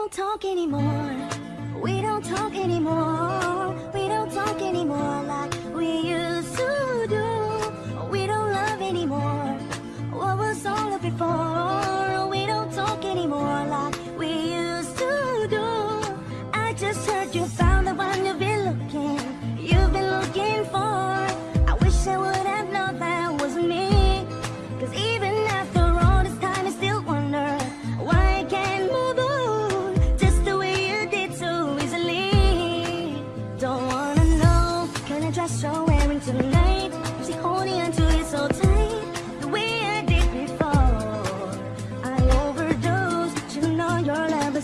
don't talk anymore. We don't talk anymore. We don't talk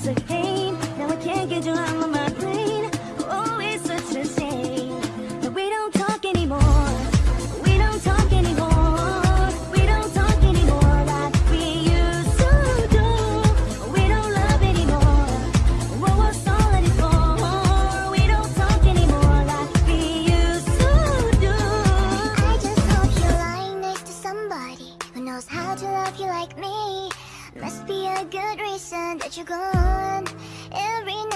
a pain. Now I can't get you out of my brain. Oh, it's such a shame that we don't talk anymore. We don't talk anymore. We don't talk anymore like we used to do. We don't love anymore. What was all it for? We don't talk anymore like we used to do. I just hope you're lying next to somebody who knows how to love you like me. Must be a good reason that you're gone. Every now